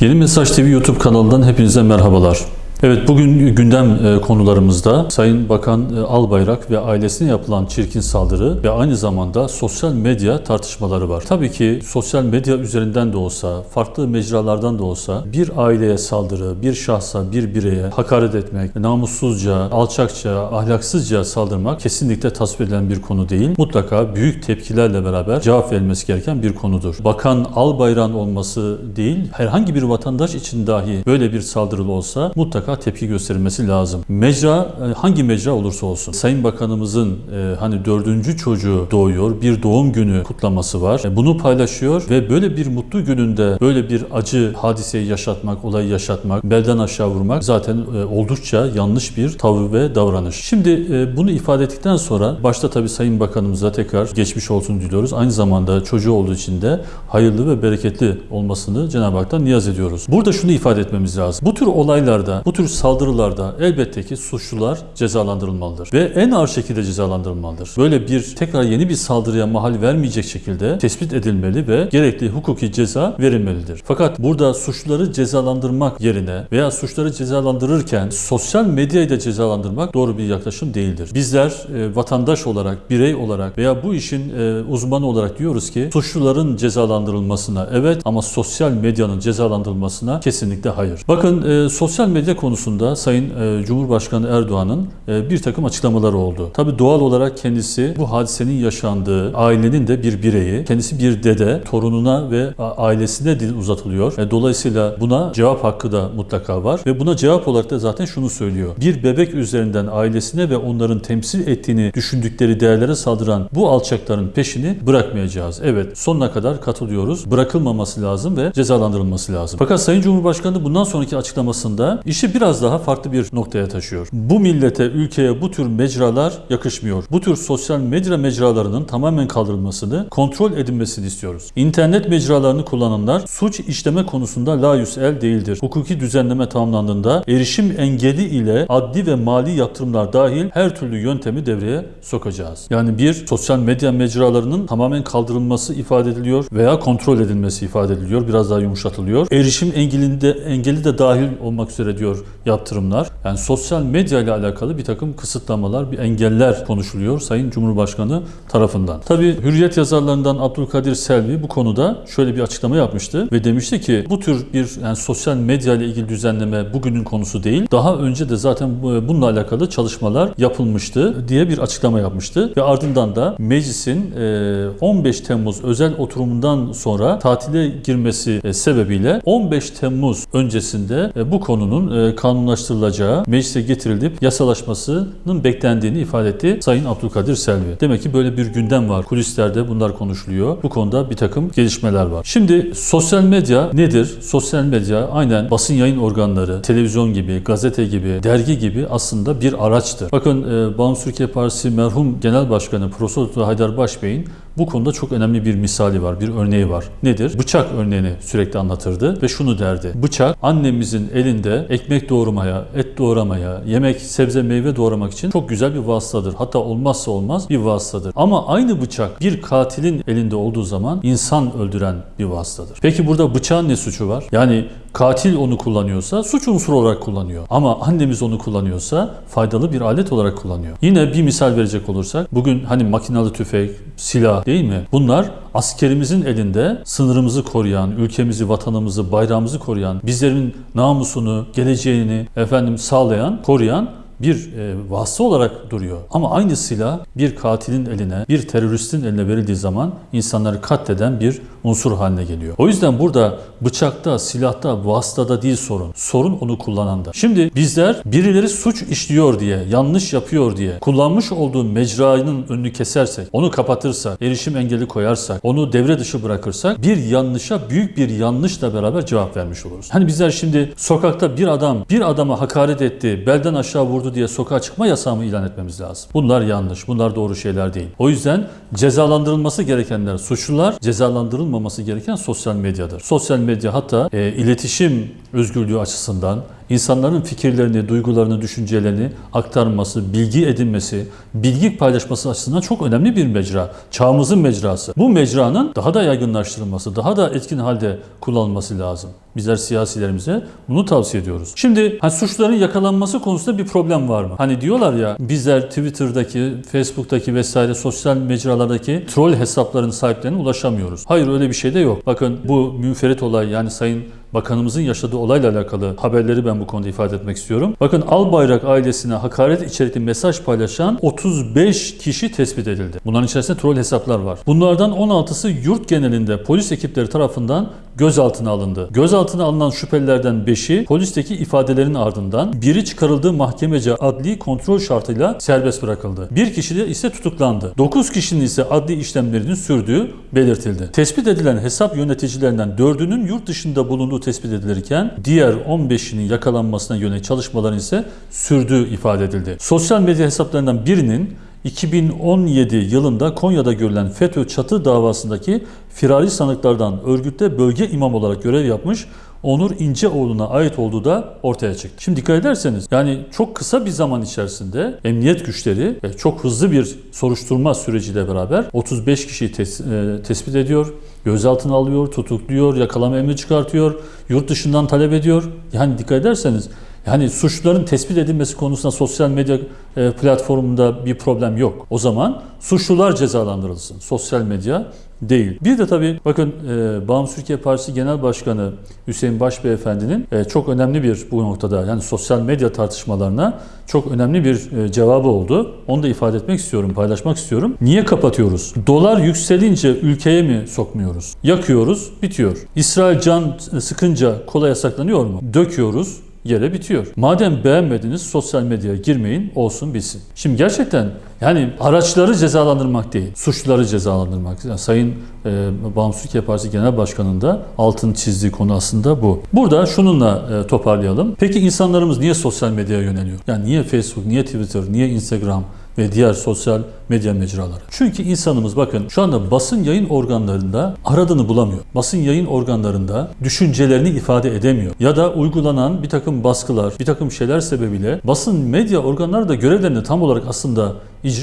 Yeni Mesaj TV YouTube kanalından hepinize merhabalar. Evet bugün gündem e, konularımızda Sayın Bakan e, Albayrak ve ailesine yapılan çirkin saldırı ve aynı zamanda sosyal medya tartışmaları var. Tabii ki sosyal medya üzerinden de olsa, farklı mecralardan da olsa bir aileye saldırı, bir şahsa, bir bireye hakaret etmek, namussuzca, alçakça, ahlaksızca saldırmak kesinlikle tasvip edilen bir konu değil. Mutlaka büyük tepkilerle beraber cevap verilmesi gereken bir konudur. Bakan Albayrak'ın olması değil, herhangi bir vatandaş için dahi böyle bir saldırı olsa mutlaka tepki gösterilmesi lazım. Mecra e, hangi mecra olursa olsun. Sayın Bakanımızın e, hani dördüncü çocuğu doğuyor, bir doğum günü kutlaması var. E, bunu paylaşıyor ve böyle bir mutlu gününde böyle bir acı hadiseyi yaşatmak, olayı yaşatmak, belden aşağı vurmak zaten oldukça yanlış bir tavır ve davranış. Şimdi bunu ifade ettikten sonra başta tabii Sayın Bakanımıza tekrar geçmiş olsun diliyoruz. Aynı zamanda çocuğu olduğu için de hayırlı ve bereketli olmasını Cenab-ı Hak'tan niyaz ediyoruz. Burada şunu ifade etmemiz lazım. Bu tür olaylarda, bu tür saldırılarda elbette ki suçlular cezalandırılmalıdır. Ve en ağır şekilde cezalandırılmalıdır. Böyle bir tekrar yeni bir saldırıya mahal vermeyecek şekilde tespit edilmeli ve gerekli hukuki ceza verilmelidir. Fakat burada suçluları cezalandırmak yerine veya suçları cezalandırırken sosyal medyayı da cezalandırmak doğru bir yaklaşım değildir. Bizler e, vatandaş olarak, birey olarak veya bu işin e, uzmanı olarak diyoruz ki suçluların cezalandırılmasına evet ama sosyal medyanın cezalandırılmasına kesinlikle hayır. Bakın e, sosyal medya konusunda Sayın e, Cumhurbaşkanı Erdoğan'ın e, bir takım açıklamaları oldu. Tabi doğal olarak kendisi bu hadisenin yaşandığı ailenin de bir bireyi, kendisi bir dede, torununa ve ailesine dil uzatılıyor. E, dolayısıyla buna cevap hakkı da mutlaka var ve buna cevap olarak da zaten şunu söylüyor. Bir bebek üzerinden ailesine ve onların temsil ettiğini düşündükleri değerlere saldıran bu alçakların peşini bırakmayacağız. Evet sonuna kadar katılıyoruz. Bırakılmaması lazım ve cezalandırılması lazım. Fakat Sayın Cumhurbaşkanı bundan sonraki açıklamasında işi biraz daha farklı bir noktaya taşıyor. Bu millete, ülkeye bu tür mecralar yakışmıyor. Bu tür sosyal medya mecralarının tamamen kaldırılmasını, kontrol edilmesini istiyoruz. İnternet mecralarını kullananlar suç işleme konusunda layus el değildir. Hukuki düzenleme tamamlandığında erişim engeli ile adli ve mali yaptırımlar dahil her türlü yöntemi devreye sokacağız. Yani bir sosyal medya mecralarının tamamen kaldırılması ifade ediliyor veya kontrol edilmesi ifade ediliyor. Biraz daha yumuşatılıyor. Erişim engelinde engeli de dahil olmak üzere diyor yaptırımlar. Yani sosyal medya ile alakalı bir takım kısıtlamalar, bir engeller konuşuluyor Sayın Cumhurbaşkanı tarafından. Tabi Hürriyet yazarlarından Abdülkadir Selvi bu konuda şöyle bir açıklama yapmıştı ve demişti ki bu tür bir yani sosyal medya ile ilgili düzenleme bugünün konusu değil. Daha önce de zaten bu- bununla alakalı çalışmalar yapılmıştı diye bir açıklama yapmıştı ve ardından da meclisin e, 15 Temmuz özel oturumundan sonra tatile girmesi sebebiyle 15 Temmuz öncesinde bu konunun kanunlaştırılacağı, meclise getirilip yasalaşmasının beklendiğini ifade etti Sayın Abdülkadir Selvi. Demek ki böyle bir gündem var. Kulislerde bunlar konuşuluyor. Bu konuda bir takım gelişmeler var. Şimdi sosyal medya nedir? Sosyal medya aynen basın yayın organları, televizyon gibi, gazete gibi, dergi gibi aslında bir araçtır. Bakın e, Bağımsız Türkiye Partisi merhum Genel Başkanı Profesör Haydar Başbey'in bu konuda çok önemli bir misali var, bir örneği var. Nedir? Bıçak örneğini sürekli anlatırdı ve şunu derdi. Bıçak annemizin elinde ekmek doğramaya, et doğramaya, yemek, sebze, meyve doğramak için çok güzel bir vasıtadır. Hatta olmazsa olmaz bir vasıtadır. Ama aynı bıçak bir katilin elinde olduğu zaman insan öldüren bir vasıtadır. Peki burada bıçağın ne suçu var? Yani katil onu kullanıyorsa suç unsuru olarak kullanıyor. Ama annemiz onu kullanıyorsa faydalı bir alet olarak kullanıyor. Yine bir misal verecek olursak bugün hani makinalı tüfek, silah değil mi? Bunlar askerimizin elinde sınırımızı koruyan, ülkemizi, vatanımızı, bayrağımızı koruyan, bizlerin namusunu, geleceğini efendim sağlayan, koruyan bir e, vasıta olarak duruyor. Ama aynı silah bir katilin eline, bir teröristin eline verildiği zaman insanları katleden bir unsur haline geliyor. O yüzden burada bıçakta, silahta, vasıtada değil sorun. Sorun onu kullananda. Şimdi bizler birileri suç işliyor diye, yanlış yapıyor diye kullanmış olduğu mecranın önünü kesersek, onu kapatırsak, erişim engeli koyarsak, onu devre dışı bırakırsak bir yanlışa büyük bir yanlışla beraber cevap vermiş oluruz. Hani bizler şimdi sokakta bir adam bir adama hakaret etti, belden aşağı vurdu diye sokağa çıkma yasağı ilan etmemiz lazım? Bunlar yanlış, bunlar doğru şeyler değil. O yüzden cezalandırılması gerekenler suçlular, cezalandırılmaması gereken sosyal medyadır. Sosyal medya hatta e, iletişim özgürlüğü açısından, insanların fikirlerini, duygularını, düşüncelerini aktarması, bilgi edinmesi, bilgi paylaşması açısından çok önemli bir mecra. Çağımızın mecrası. Bu mecranın daha da yaygınlaştırılması, daha da etkin halde kullanılması lazım. Bizler siyasilerimize bunu tavsiye ediyoruz. Şimdi hani suçluların yakalanması konusunda bir problem var mı? Hani diyorlar ya bizler Twitter'daki, Facebook'taki vesaire sosyal mecralardaki troll hesapların sahiplerine ulaşamıyoruz. Hayır öyle bir şey de yok. Bakın bu münferit olay yani Sayın Bakanımızın yaşadığı olayla alakalı haberleri ben bu konuda ifade etmek istiyorum. Bakın Albayrak ailesine hakaret içerikli mesaj paylaşan 35 kişi tespit edildi. Bunların içerisinde troll hesaplar var. Bunlardan 16'sı yurt genelinde polis ekipleri tarafından gözaltına alındı. Gözaltına alınan şüphelilerden 5'i polisteki ifadelerin ardından biri çıkarıldığı mahkemece adli kontrol şartıyla serbest bırakıldı. Bir kişi de ise tutuklandı. 9 kişinin ise adli işlemlerinin sürdüğü belirtildi. Tespit edilen hesap yöneticilerinden 4'ünün yurt dışında bulunduğu tespit edilirken diğer 15'inin yakalanmasına yönelik çalışmaların ise sürdüğü ifade edildi. Sosyal medya hesaplarından birinin 2017 yılında Konya'da görülen FETÖ çatı davasındaki firari sanıklardan örgütte bölge imam olarak görev yapmış Onur İnceoğlu'na ait olduğu da ortaya çıktı. Şimdi dikkat ederseniz yani çok kısa bir zaman içerisinde emniyet güçleri çok hızlı bir soruşturma süreciyle beraber 35 kişiyi tes- e, tespit ediyor, gözaltına alıyor, tutukluyor, yakalama emri çıkartıyor, yurt dışından talep ediyor. Yani dikkat ederseniz yani suçluların tespit edilmesi konusunda sosyal medya e, platformunda bir problem yok. O zaman suçlular cezalandırılsın. Sosyal medya değil. Bir de tabii bakın e, Bağımsız Türkiye Partisi Genel Başkanı Hüseyin Baş Beyefendi'nin e, çok önemli bir bu noktada yani sosyal medya tartışmalarına çok önemli bir e, cevabı oldu. Onu da ifade etmek istiyorum, paylaşmak istiyorum. Niye kapatıyoruz? Dolar yükselince ülkeye mi sokmuyoruz? Yakıyoruz, bitiyor. İsrail can sıkınca kola yasaklanıyor mu? Döküyoruz, yere bitiyor. Madem beğenmediniz sosyal medyaya girmeyin olsun bilsin. Şimdi gerçekten yani araçları cezalandırmak değil, suçluları cezalandırmak. Yani Sayın e, Bağımsız Türkiye Partisi Genel Başkanı'nın da altını çizdiği konu aslında bu. Burada şununla e, toparlayalım. Peki insanlarımız niye sosyal medyaya yöneliyor? Yani niye Facebook, niye Twitter, niye Instagram, ve diğer sosyal medya mecraları. Çünkü insanımız bakın şu anda basın yayın organlarında aradığını bulamıyor. Basın yayın organlarında düşüncelerini ifade edemiyor. Ya da uygulanan bir takım baskılar, bir takım şeyler sebebiyle basın medya organları da görevlerini tam olarak aslında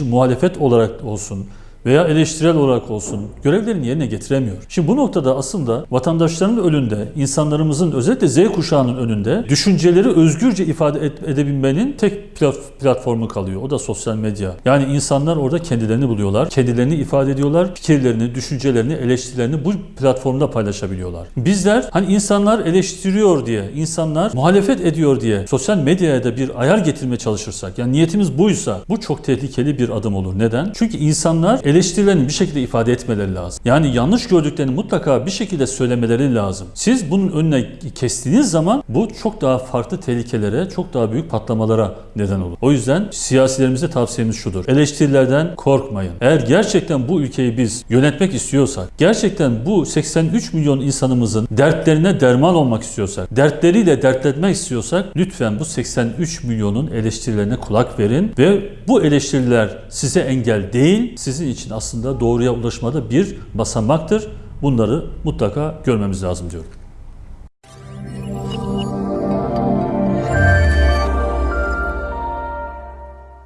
muhalefet olarak olsun, veya eleştirel olarak olsun görevlerini yerine getiremiyor. Şimdi bu noktada aslında vatandaşların önünde, insanlarımızın özellikle Z kuşağının önünde düşünceleri özgürce ifade edebilmenin tek platformu kalıyor. O da sosyal medya. Yani insanlar orada kendilerini buluyorlar, kendilerini ifade ediyorlar, fikirlerini, düşüncelerini, eleştirilerini bu platformda paylaşabiliyorlar. Bizler hani insanlar eleştiriyor diye, insanlar muhalefet ediyor diye sosyal medyaya da bir ayar getirmeye çalışırsak, yani niyetimiz buysa bu çok tehlikeli bir adım olur. Neden? Çünkü insanlar eleştirilerini bir şekilde ifade etmeleri lazım. Yani yanlış gördüklerini mutlaka bir şekilde söylemeleri lazım. Siz bunun önüne kestiğiniz zaman bu çok daha farklı tehlikelere, çok daha büyük patlamalara neden olur. O yüzden siyasilerimize tavsiyemiz şudur. Eleştirilerden korkmayın. Eğer gerçekten bu ülkeyi biz yönetmek istiyorsak, gerçekten bu 83 milyon insanımızın dertlerine derman olmak istiyorsak, dertleriyle dertletmek istiyorsak lütfen bu 83 milyonun eleştirilerine kulak verin ve bu eleştiriler size engel değil, sizin için aslında doğruya ulaşmada bir basamaktır. Bunları mutlaka görmemiz lazım diyorum.